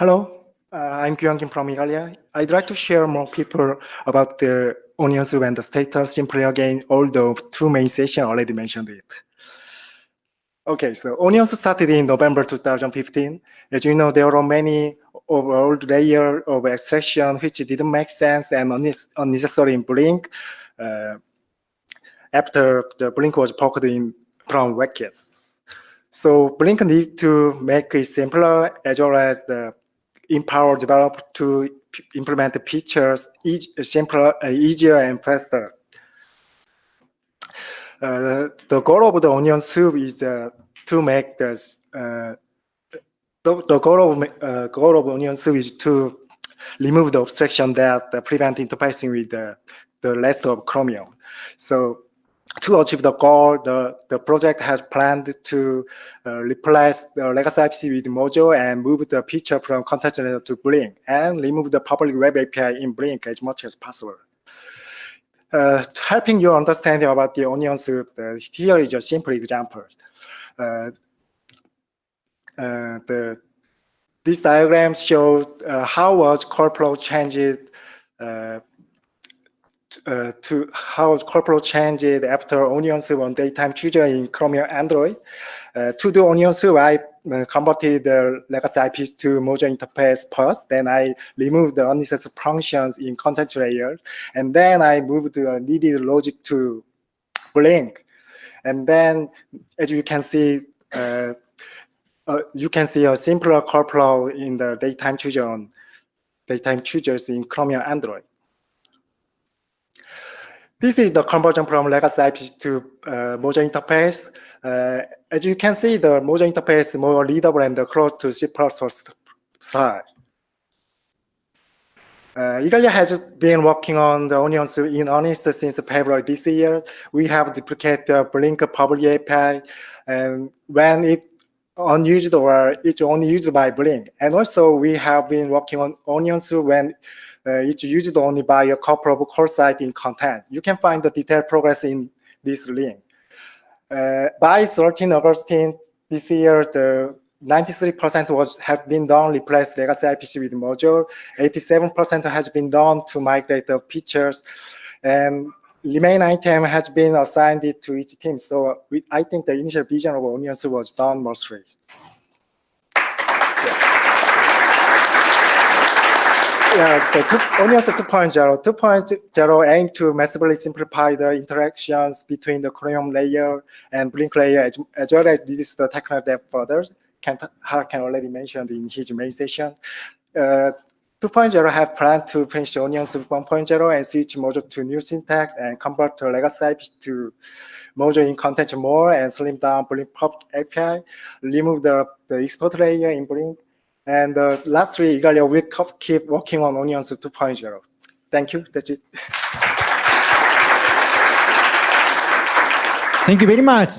Hello, uh, I'm Kyung from Igalia. I'd like to share more people about the onion soup and the status simply again, although two main sessions already mentioned it. Okay, so onions started in November 2015. As you know, there are many old layer of extraction which didn't make sense and unnecessary in Blink uh, after the Blink was poked in from WebKits. So Blink need to make it simpler as well as the empower developers to implement the features simpler, uh, easier and faster. Uh, the goal of the onion soup is uh, to make this. Uh, the, the goal of uh, goal of onion soup is to remove the obstruction that prevent interfacing with the, the rest of Chromium. So to achieve the goal, the, the project has planned to uh, replace the legacy IPC with Mojo and move the feature from content renderer to Blink and remove the public web API in Blink as much as possible. Uh, helping you understand about the onion soup, uh, here is a simple example. Uh, uh the, this diagram shows uh, how was call flow changed uh, to how corporate changed after Onion Soup on DateTime chooser in Chromium Android. Uh, to do Onion Soup, I uh, converted the legacy IPs to Mojo interface first. Then I removed the unnecessary functions in content layer. And then I moved the needed logic to Blink. And then, as you can see, uh, uh, you can see a simpler flow in the daytime on daytime in Chromium Android. This is the conversion from legacy IP to uh, interface. Uh, as you can see, the Mojo interface is more readable and close to C++ style. Uh, Igalia has been working on the onions in earnest since February this year. We have duplicated the Blink public API and when it unused or it's only used by Blink. And also we have been working on onions when uh, it's used only by a couple of core sites in content. You can find the detailed progress in this link. Uh, by 13 August this year, the 93% was have been done replace legacy IPC with Mojo. 87% has been done to migrate the features, and remain item has been assigned to each team. So we, I think the initial vision of Onions was done mostly. yeah, the two, Onions 2.0. 2.0 aim to massively simplify the interactions between the Chromium layer and Blink layer, as, as well as reduce the technical debt further. Kent can already mentioned in his main session. Uh, 2.0 have planned to finish Onions 1.0 and switch Mojo to new syntax and convert the legacy IP to Mojo in content more and slim down Blink Pub API, remove the, the export layer in Blink, and uh, lastly, Igalia will keep working on Onions 2.0. Thank you. That's it. Thank you very much.